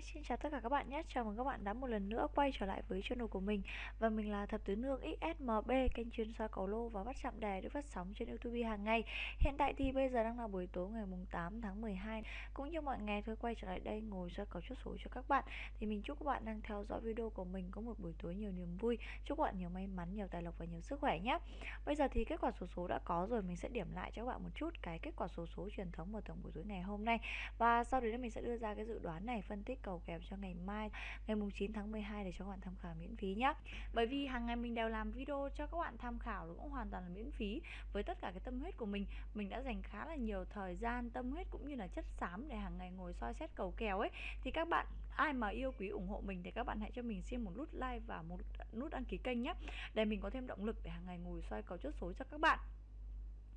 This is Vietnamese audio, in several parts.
Hi, xin chào tất cả các bạn nhé. Chào mừng các bạn đã một lần nữa quay trở lại với channel của mình. Và mình là Thập Tứ Nương XSMB, kênh chuyên soi cầu lô và bắt chạm đề được phát sóng trên YouTube hàng ngày. Hiện tại thì bây giờ đang là buổi tối ngày mùng 8 tháng 12 Cũng như mọi ngày thôi quay trở lại đây ngồi soi cầu chốt số cho các bạn. Thì mình chúc các bạn đang theo dõi video của mình có một buổi tối nhiều niềm vui. Chúc các bạn nhiều may mắn, nhiều tài lộc và nhiều sức khỏe nhé. Bây giờ thì kết quả số số đã có rồi, mình sẽ điểm lại cho các bạn một chút cái kết quả số số truyền thống vào tổng buổi tối ngày hôm nay. Và sau đấy mình sẽ đưa ra cái dự đoán này phân tích cầu cầu kèo cho ngày mai, ngày mùng 9 tháng 12 để cho các bạn tham khảo miễn phí nhé bởi vì hàng ngày mình đều làm video cho các bạn tham khảo nó cũng hoàn toàn là miễn phí với tất cả cái tâm huyết của mình. Mình đã dành khá là nhiều thời gian, tâm huyết cũng như là chất xám để hàng ngày ngồi soi xét cầu kèo ấy. Thì các bạn, ai mà yêu quý ủng hộ mình thì các bạn hãy cho mình xin một nút like và một nút đăng ký kênh nhé để mình có thêm động lực để hàng ngày ngồi soi cầu chốt số cho các bạn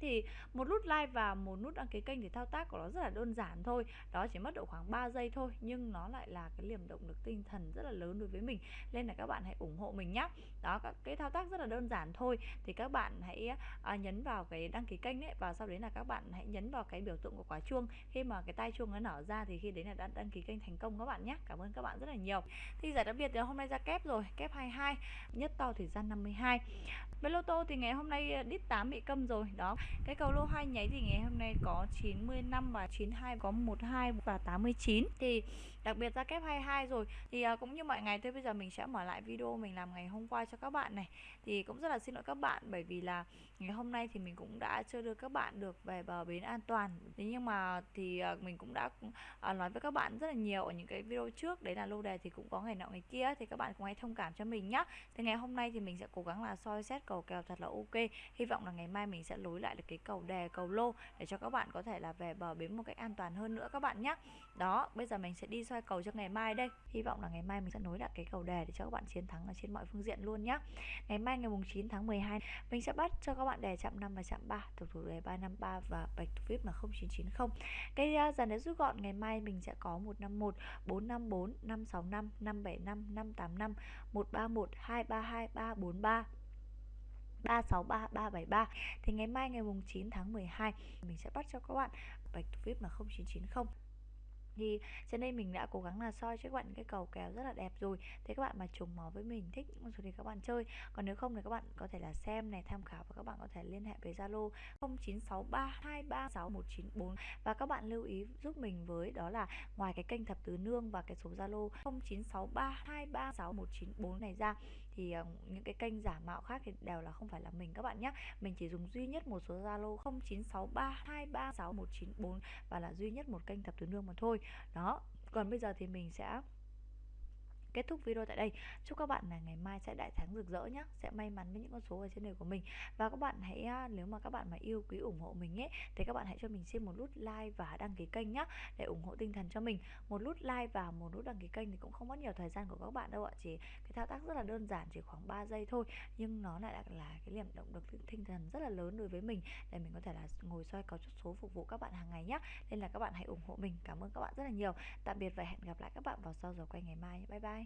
thì một nút like và một nút đăng ký kênh thì thao tác của nó rất là đơn giản thôi. Đó chỉ mất độ khoảng 3 giây thôi nhưng nó lại là cái liềm động lực tinh thần rất là lớn đối với mình. Nên là các bạn hãy ủng hộ mình nhé đó cái thao tác rất là đơn giản thôi. Thì các bạn hãy à, nhấn vào cái đăng ký kênh ấy và sau đấy là các bạn hãy nhấn vào cái biểu tượng của quả chuông. Khi mà cái tay chuông nó nở ra thì khi đấy là đã đăng ký kênh thành công các bạn nhé cảm ơn các bạn rất là nhiều. Thì giải đặc biệt thì hôm nay ra kép rồi kép 22 nhất to thì ra 52 với lô tô thì ngày hôm nay à, đít 8 bị câm rồi. Đó cái cầu lô hai nháy thì ngày hôm nay có 95 và 92 có 12 và 89 thì đặc biệt ra kép 22 rồi. Thì uh, cũng như mọi ngày thôi bây giờ mình sẽ mở lại video mình làm ngày hôm qua cho các bạn này. Thì cũng rất là xin lỗi các bạn bởi vì là ngày hôm nay thì mình cũng đã chưa đưa các bạn được về bờ bến an toàn. Thế nhưng mà thì uh, mình cũng đã uh, nói với các bạn rất là nhiều ở những cái video trước. Đấy là lô đề thì cũng có ngày nọ ngày kia. Thì các bạn cũng hãy thông cảm cho mình nhá. Thì ngày hôm nay thì mình sẽ cố gắng là soi xét cầu kèo thật là ok. Hy vọng là ngày mai mình sẽ lối lại được được cái cầu đè cầu lô để cho các bạn có thể là về bờ bến một cách an toàn hơn nữa các bạn nhé đó bây giờ mình sẽ đi soi cầu cho ngày mai đây. Hy vọng là ngày mai mình sẽ nối lại cái cầu đè để cho các bạn chiến thắng ở trên mọi phương diện luôn nhé ngày mai ngày mùng 9 tháng 12 mình sẽ bắt cho các bạn đè chạm 5 và chạm 3 thuộc thủ đề 353 và bạch thủ vip là 0990 cái uh, dàn đề rút gọn ngày mai mình sẽ có 151 454 565 575 585 131 232 343 363 373 thì ngày mai ngày mùng 9 tháng 12 mình sẽ bắt cho các bạn bạch thủ vip là 0990 thì trên đây mình đã cố gắng là soi cho các bạn cái cầu kéo rất là đẹp rồi. Thế các bạn mà trùng máu với mình, thích những con số thì các bạn chơi. Còn nếu không thì các bạn có thể là xem này, tham khảo và các bạn có thể liên hệ với Zalo 0963236194 và các bạn lưu ý giúp mình với đó là ngoài cái kênh thập tứ nương và cái số Zalo 0963236194 này ra, thì ờ, những cái kênh giả mạo khác thì đều là không phải là mình, các bạn nhé mình chỉ dùng duy nhất một số Zalo 0963236194 và là duy nhất một kênh thập tứ nương mà thôi đó còn bây giờ thì mình sẽ kết thúc video tại đây. Chúc các bạn là ngày mai sẽ đại thắng rực rỡ nhé sẽ may mắn với những con số ở trên đời của mình. Và các bạn hãy à, nếu mà các bạn mà yêu quý ủng hộ mình ấy thì các bạn hãy cho mình xin một nút like và đăng ký kênh nhé để ủng hộ tinh thần cho mình. Một nút like và một nút đăng ký kênh thì cũng không mất nhiều thời gian của các bạn đâu ạ. Chỉ cái thao tác rất là đơn giản chỉ khoảng 3 giây thôi nhưng nó lại là, là cái niềm động lực tinh thần rất là lớn đối với mình để mình có thể là ngồi soi cầu chốt số phục vụ các bạn hàng ngày nhé nên là các bạn hãy ủng hộ mình. Cảm ơn các bạn rất là nhiều. Tạm biệt và hẹn gặp lại các bạn vào sau giờ quay ngày mai. Bye bye.